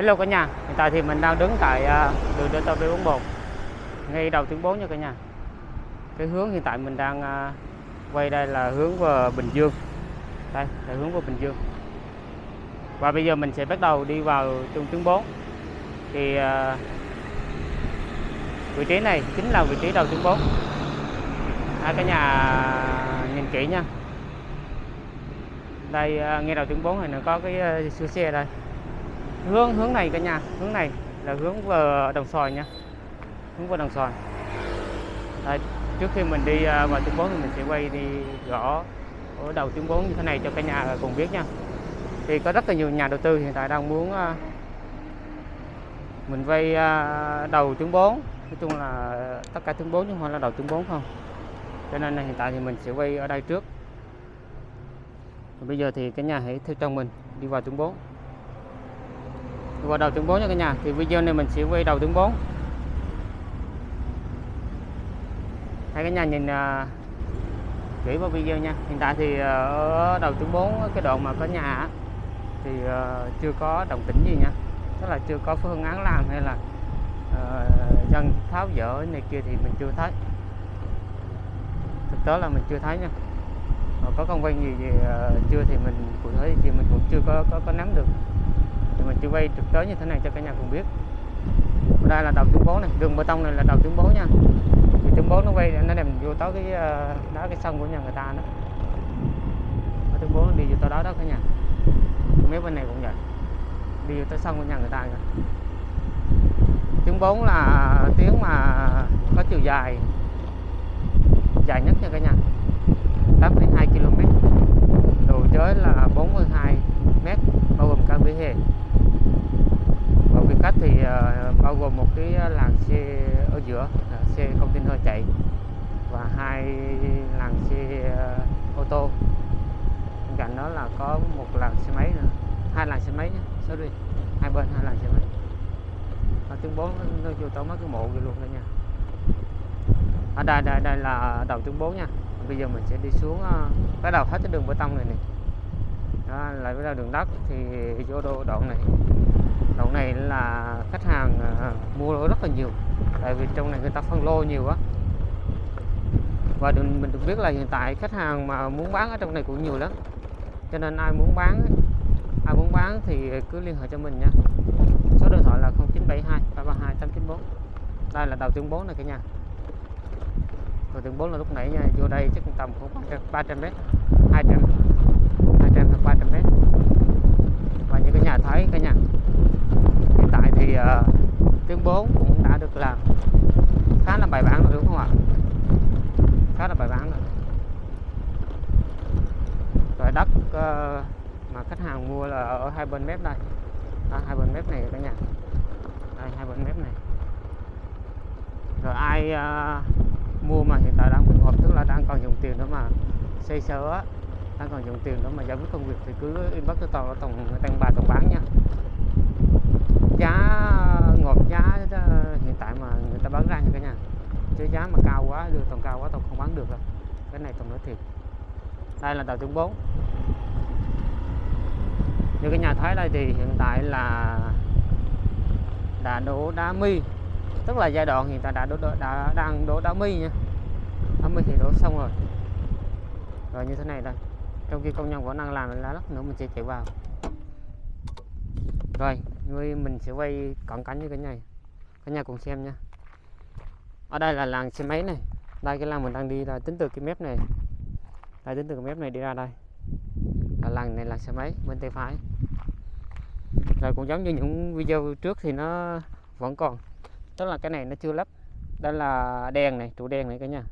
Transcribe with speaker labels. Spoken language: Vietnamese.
Speaker 1: Hello cả nhà, hiện tại thì mình đang đứng tại à, đường Delta V41 ngay đầu tuyến 4 nha cả nhà. Cái hướng hiện tại mình đang à, quay đây là hướng vào Bình Dương. Đây là hướng vào Bình Dương. Và bây giờ mình sẽ bắt đầu đi vào trung tuyến 4. Thì à, vị trí này chính là vị trí đầu tuyến 4. À, cả nhà nhìn kỹ nha. Đây ngay đầu tuyến 4 này nó có cái siêu xe đây hướng hướng này cả nhà hướng này là hướng vào đồng xoài nha. Hướng vào đồng xoài. Đây, trước khi mình đi à, vào tuyến 4 thì mình sẽ quay đi rõ ở đầu tuyến 4 như thế này cho cả nhà cùng biết nha. Thì có rất là nhiều nhà đầu tư hiện tại đang muốn à, mình vay à, đầu tuyến 4 nói chung là tất cả tuyến 4 chứ không phải là đầu tuyến 4 không. Cho nên là hiện tại thì mình sẽ quay ở đây trước. Và bây giờ thì cả nhà hãy theo chân mình đi vào tuyến 4 và đầu tuyến 4 nha cả nhà. Thì video này mình sẽ quay đầu tuyến 4 hai cả nhà nhìn uh, kỹ vào video nha. Hiện tại thì à, ở đầu tuyến 4 cái đoạn mà có nhà thì à, chưa có đồng tĩnh gì nha. Tức là chưa có phương án làm hay là uh, dân tháo dỡ này kia thì mình chưa thấy. Thực tế là mình chưa thấy nha. Có công văn gì gì uh, chưa thì mình cụ thể thì mình cũng chưa có có, có nắm được thì mình chỉ quay thực tế như thế này cho cả nhà cùng biết. Ở đây là đầu tuyến bố này đường bê tông này là đầu tuyến bố nha. Thì tuyến bố nó quay nó đem vô tới cái ờ, đó cái sân của nhà người ta đó. Ở tuyến bố nó đi vô tới đó đó cả nhà. Mấy bên này cũng vậy. Đi vô tới sân của nhà người ta kìa. Tuyến 4 là tuyến mà có chiều dài dài nhất nha cả nhà. 8,2 km độ chới là 42 mét bao gồm cả vỉa hè và vị khách thì uh, Ờ, bao gồm một cái ờ, làn xe ở giữa là xe container chạy và hai làn xe ờ, ô tô. Bên cạnh đó là có một làn xe máy nữa. Hai làn xe máy nhé. Sorry hai bên hai làn xe máy. Và tuyến bốn nó vô tới mấy cái mộ kia luôn đó nha. Ở đây đây đây là đầu tuyến bốn nha. Bây giờ mình sẽ đi xuống bắt đầu hết cái đường bê tông này này đó, lại bắt đầu đường đất thì vô đô đoạn này lỗ này là khách hàng ờ, mua rất là nhiều. Tại vì trong này người ta phân lô nhiều quá và mình được biết là hiện tại khách hàng mà muốn bán ở trong này cũng nhiều lắm. Cho nên ai muốn bán, ai muốn bán thì cứ liên hệ cho mình nha. Số điện thoại là 0972 332 894 đây là đầu tuyến 4 này cả nhà. Đầu tuyến 4 là lúc nãy nha, vô đây chắc tầm khoảng 300 mét 200 200 hoặc 300 mét. Và như cái nhà thấy cả nhà hiện tại thì uh, tuyến 4 cũng đã được làm khá là bài bản rồi đúng không ạ khá là bài bản rồi rồi đất uh, mà khách hàng mua là ở hai bên mép đây. À, hai bên mép này cả nhà. Đây hai bên mép này. Rồi ai uh, mua mà hiện tại đang bình hợp tức là đang còn dùng tiền đó mà xây sửa đang còn dùng tiền đó mà giải quyết công việc thì cứ inbox cho tàu tổng tăng bài tổng bán nha. Giá ngọt giá ờ, hiện tại mà người ta bán ra như cả nhà. Chứ giá mà cao quá đưa tổng cao quá tàu không bán được rồi cái này tàu nói thiệt đây là tàu tuyến 4 như cái nhà thấy đây thì hiện tại là đã đổ đá mi. Tức là giai đoạn hiện tại đã đổ đã đang đổ đá mi nha. Đá mi thì đổ xong rồi. Rồi như thế này đây trong khi công nhân vẫn đang làm lá lắc nữa, mình sẽ chạy vào. Rồi, người mình sẽ quay cận cảnh như cái này. Cả nhà cùng xem nha. Ở đây là làng xe máy này. Đây cái làng mình đang đi là tính từ cái mép này đây tính từ cái mép này đi ra đây. Là làng này là xe máy bên tay phải. Rồi cũng giống như những video trước thì nó vẫn còn. Tức là cái này nó chưa lắp. Đây là đèn này trụ đèn này cả nhà.